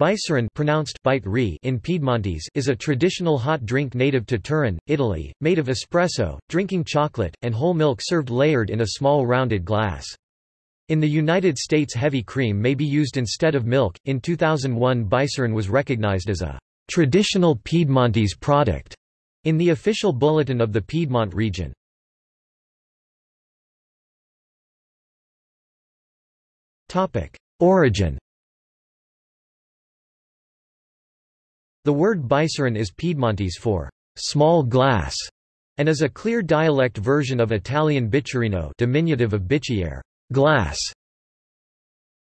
Bicerin pronounced bite in Piedmontese is a traditional hot drink native to Turin, Italy, made of espresso, drinking chocolate, and whole milk served layered in a small rounded glass. In the United States heavy cream may be used instead of milk. In 2001 Bicerin was recognized as a traditional Piedmontese product in the official bulletin of the Piedmont region. Origin The word Bicerin is Piedmontese for small glass and is a clear dialect version of Italian bicchierino diminutive of bicchiere glass.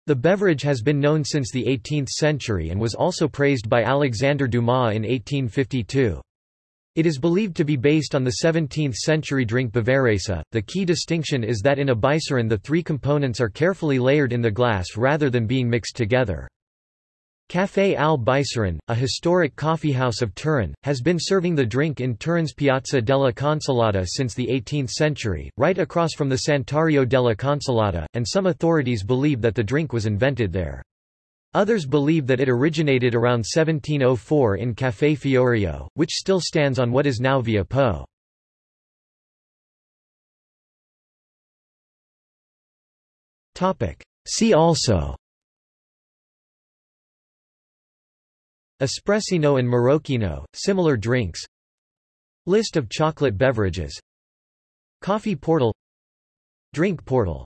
The beverage has been known since the 18th century and was also praised by Alexander Dumas in 1852. It is believed to be based on the 17th-century drink Bavarese. The key distinction is that in a Bicerin the three components are carefully layered in the glass rather than being mixed together. Café al Bicerin, a historic coffeehouse of Turin, has been serving the drink in Turin's Piazza della Consolata since the 18th century, right across from the Santuario della Consolata, and some authorities believe that the drink was invented there. Others believe that it originated around 1704 in Café Fiorio, which still stands on what is now Via Po. See also Espressino and Marocchino, similar drinks. List of chocolate beverages. Coffee portal. Drink portal